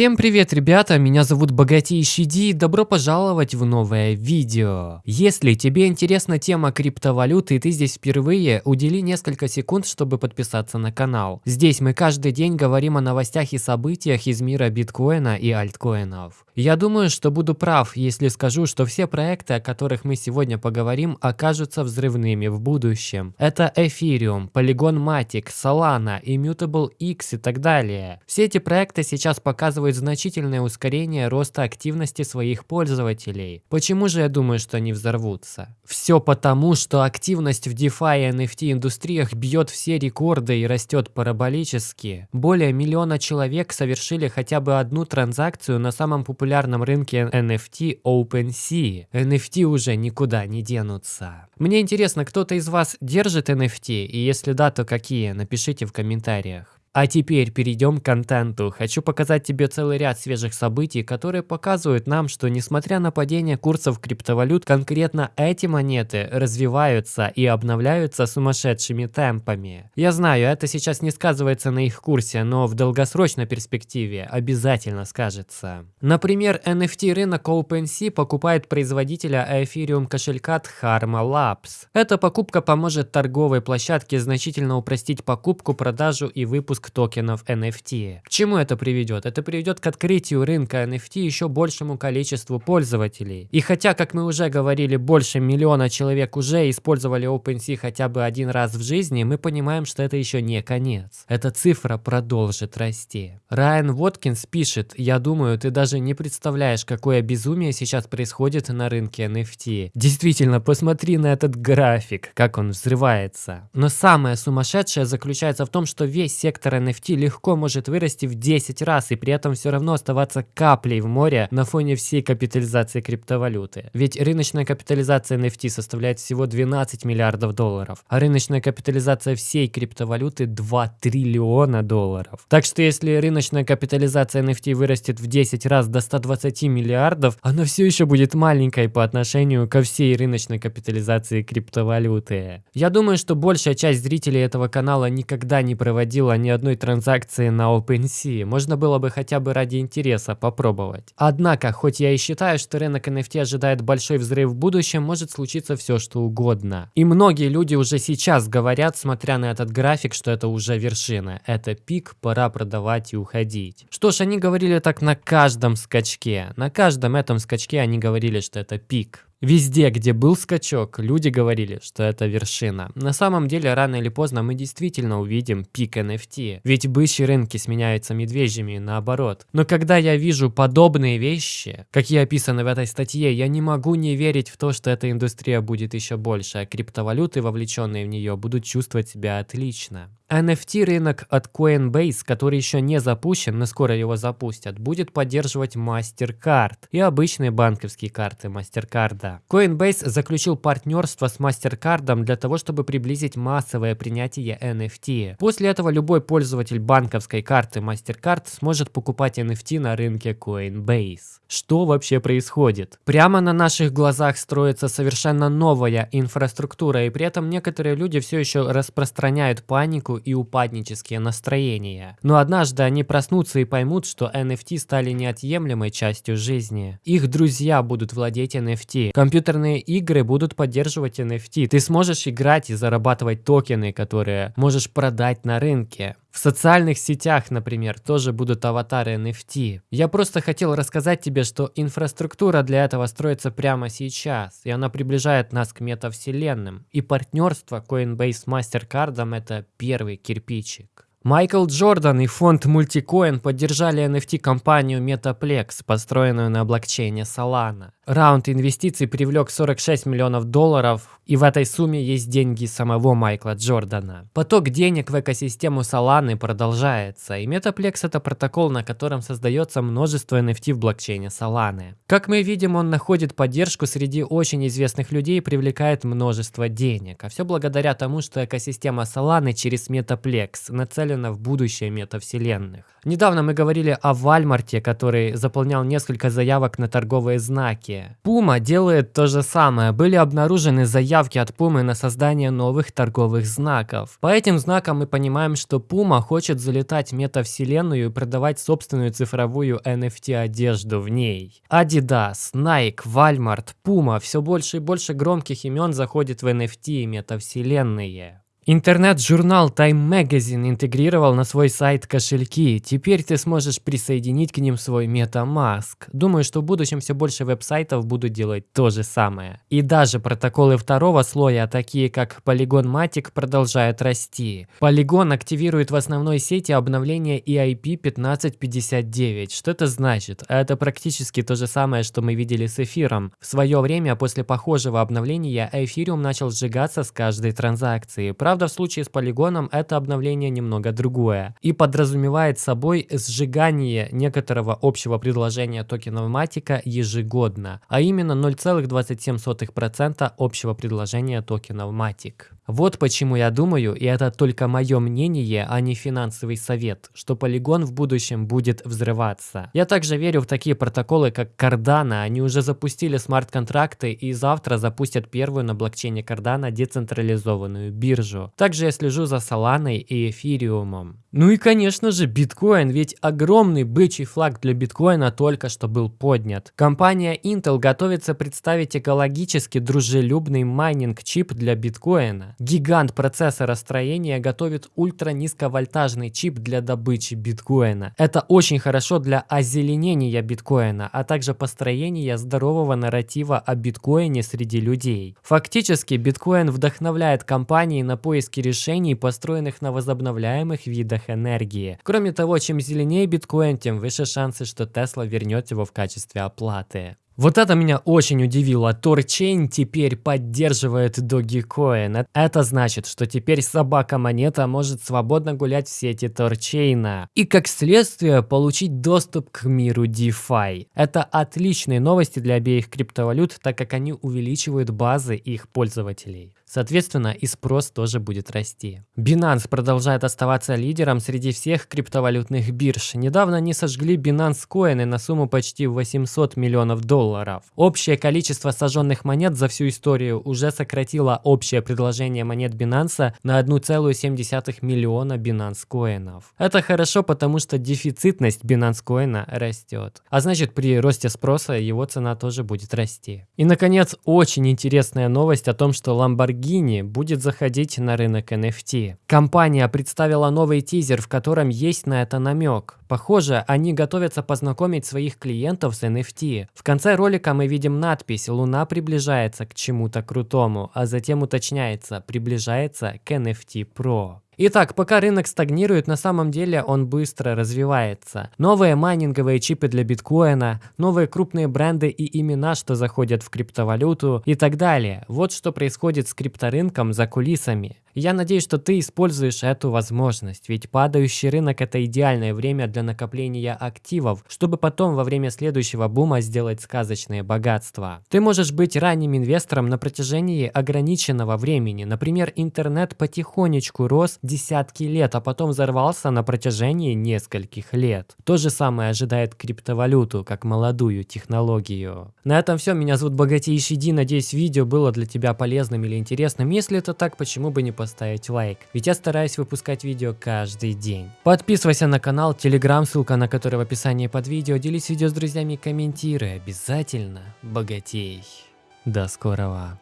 Всем привет, ребята, меня зовут Богатейший Ди добро пожаловать в новое видео. Если тебе интересна тема криптовалюты и ты здесь впервые, удели несколько секунд, чтобы подписаться на канал. Здесь мы каждый день говорим о новостях и событиях из мира биткоина и альткоинов. Я думаю, что буду прав, если скажу, что все проекты, о которых мы сегодня поговорим, окажутся взрывными в будущем. Это Ethereum, Polygon Matic, Solana, Immutable X и так далее. Все эти проекты сейчас показывают значительное ускорение роста активности своих пользователей. Почему же я думаю, что они взорвутся? Все потому, что активность в DeFi и NFT индустриях бьет все рекорды и растет параболически. Более миллиона человек совершили хотя бы одну транзакцию на самом популярном рынке NFT OpenSea. NFT уже никуда не денутся. Мне интересно, кто-то из вас держит NFT? И если да, то какие? Напишите в комментариях. А теперь перейдем к контенту. Хочу показать тебе целый ряд свежих событий, которые показывают нам, что несмотря на падение курсов криптовалют, конкретно эти монеты развиваются и обновляются сумасшедшими темпами. Я знаю, это сейчас не сказывается на их курсе, но в долгосрочной перспективе обязательно скажется. Например, NFT рынок OpenSea покупает производителя Ethereum кошелька Dharma Labs. Эта покупка поможет торговой площадке значительно упростить покупку, продажу и выпуск выпуск токенов NFT. К чему это приведет? Это приведет к открытию рынка NFT еще большему количеству пользователей. И хотя, как мы уже говорили, больше миллиона человек уже использовали OpenSea хотя бы один раз в жизни, мы понимаем, что это еще не конец. Эта цифра продолжит расти. Райан Воткинс пишет, я думаю, ты даже не представляешь, какое безумие сейчас происходит на рынке NFT. Действительно, посмотри на этот график, как он взрывается. Но самое сумасшедшее заключается в том, что весь сектор сектор NFT легко может вырасти в 10 раз и при этом все равно оставаться каплей в море на фоне всей капитализации криптовалюты. Ведь рыночная капитализация NFT составляет всего 12 миллиардов долларов, а рыночная капитализация всей криптовалюты 2 триллиона долларов. Так что если рыночная капитализация NFT вырастет в 10 раз до 120 миллиардов, она все еще будет маленькой по отношению ко всей рыночной капитализации криптовалюты. Я думаю, что большая часть зрителей этого канала никогда не проводила ни одной транзакции на OpenSea. Можно было бы хотя бы ради интереса попробовать. Однако, хоть я и считаю, что рынок NFT ожидает большой взрыв в будущем, может случиться все что угодно. И многие люди уже сейчас говорят, смотря на этот график, что это уже вершина. Это пик, пора продавать и уходить. Что ж, они говорили так на каждом скачке. На каждом этом скачке они говорили, что это пик. Везде, где был скачок, люди говорили, что это вершина. На самом деле, рано или поздно мы действительно увидим пик NFT. Ведь бычьи рынки сменяются медвежьими наоборот. Но когда я вижу подобные вещи, какие описаны в этой статье, я не могу не верить в то, что эта индустрия будет еще больше, а криптовалюты, вовлеченные в нее, будут чувствовать себя отлично. NFT рынок от Coinbase, который еще не запущен, но скоро его запустят, будет поддерживать MasterCard и обычные банковские карты MasterCard. Coinbase заключил партнерство с MasterCard для того, чтобы приблизить массовое принятие NFT. После этого любой пользователь банковской карты MasterCard сможет покупать NFT на рынке Coinbase. Что вообще происходит? Прямо на наших глазах строится совершенно новая инфраструктура, и при этом некоторые люди все еще распространяют панику и упаднические настроения. Но однажды они проснутся и поймут, что NFT стали неотъемлемой частью жизни. Их друзья будут владеть NFT. Компьютерные игры будут поддерживать NFT. Ты сможешь играть и зарабатывать токены, которые можешь продать на рынке. В социальных сетях, например, тоже будут аватары NFT. Я просто хотел рассказать тебе, что инфраструктура для этого строится прямо сейчас, и она приближает нас к метавселенным. И партнерство Coinbase с MasterCard это первый кирпичик. Майкл Джордан и фонд Multicoin поддержали NFT-компанию Metaplex, построенную на блокчейне Solana. Раунд инвестиций привлек 46 миллионов долларов, и в этой сумме есть деньги самого Майкла Джордана. Поток денег в экосистему Solana продолжается, и Metaplex это протокол, на котором создается множество NFT в блокчейне Solana. Как мы видим, он находит поддержку среди очень известных людей и привлекает множество денег. А все благодаря тому, что экосистема Solana через Metaplex нацелена в будущее метавселенных. Недавно мы говорили о Вальмарте, который заполнял несколько заявок на торговые знаки. Быстрее. Puma делает то же самое. Были обнаружены заявки от Puma на создание новых торговых знаков. По этим знакам мы понимаем, что Puma хочет залетать в метавселенную и продавать собственную цифровую NFT одежду в ней. Adidas, Nike, Walmart, Puma, все больше и больше громких имен заходит в NFT и метавселенные. Интернет-журнал Time Magazine интегрировал на свой сайт кошельки. Теперь ты сможешь присоединить к ним свой MetaMask. Думаю, что в будущем все больше веб-сайтов будут делать то же самое. И даже протоколы второго слоя, такие как Polygon Matic, продолжают расти. Polygon активирует в основной сети обновление EIP 1559. Что это значит? Это практически то же самое, что мы видели с эфиром. В свое время после похожего обновления эфириум начал сжигаться с каждой транзакции. Правда, в случае с полигоном это обновление немного другое и подразумевает собой сжигание некоторого общего предложения токенов Матика ежегодно, а именно 0,27% общего предложения токенов Matic. Вот почему я думаю, и это только мое мнение, а не финансовый совет, что полигон в будущем будет взрываться. Я также верю в такие протоколы, как Cardano. Они уже запустили смарт-контракты и завтра запустят первую на блокчейне Cardano децентрализованную биржу. Также я слежу за Solana и эфириумом. Ну и конечно же биткоин, ведь огромный бычий флаг для биткоина только что был поднят. Компания Intel готовится представить экологически дружелюбный майнинг-чип для биткоина. Гигант процессоростроения готовит ультранизковольтажный чип для добычи биткоина. Это очень хорошо для озеленения биткоина, а также построения здорового нарратива о биткоине среди людей. Фактически биткоин вдохновляет компании на поиски решений, построенных на возобновляемых видах энергии. Кроме того, чем зеленее биткоин, тем выше шансы, что Tesla вернет его в качестве оплаты. Вот это меня очень удивило. Торчейн теперь поддерживает Dogecoin. Это значит, что теперь собака-монета может свободно гулять в сети Торчейна. И как следствие получить доступ к миру DeFi. Это отличные новости для обеих криптовалют, так как они увеличивают базы их пользователей. Соответственно, и спрос тоже будет расти. Binance продолжает оставаться лидером среди всех криптовалютных бирж. Недавно они сожгли Binance коины на сумму почти 800 миллионов долларов. Общее количество сожженных монет за всю историю уже сократило общее предложение монет Binance на 1,7 миллиона Binance коинов. Это хорошо, потому что дефицитность Binance коина растет. А значит, при росте спроса его цена тоже будет расти. И, наконец, очень интересная новость о том, что Lamborghini Lamborghini будет заходить на рынок NFT. Компания представила новый тизер, в котором есть на это намек. Похоже, они готовятся познакомить своих клиентов с NFT. В конце ролика мы видим надпись «Луна приближается к чему-то крутому», а затем уточняется «приближается к NFT Pro». Итак, пока рынок стагнирует, на самом деле он быстро развивается. Новые майнинговые чипы для биткоина, новые крупные бренды и имена, что заходят в криптовалюту и так далее. Вот что происходит с крипторынком за кулисами. Я надеюсь, что ты используешь эту возможность, ведь падающий рынок – это идеальное время для накопления активов, чтобы потом во время следующего бума сделать сказочные богатства. Ты можешь быть ранним инвестором на протяжении ограниченного времени. Например, интернет потихонечку рос десятки лет, а потом взорвался на протяжении нескольких лет. То же самое ожидает криптовалюту, как молодую технологию. На этом все. Меня зовут Богатейший Ди. Надеюсь, видео было для тебя полезным или интересным. Если это так, почему бы не поставить лайк, ведь я стараюсь выпускать видео каждый день. Подписывайся на канал, телеграм, ссылка на который в описании под видео, делись видео с друзьями и комментируй, обязательно богатей. До скорого.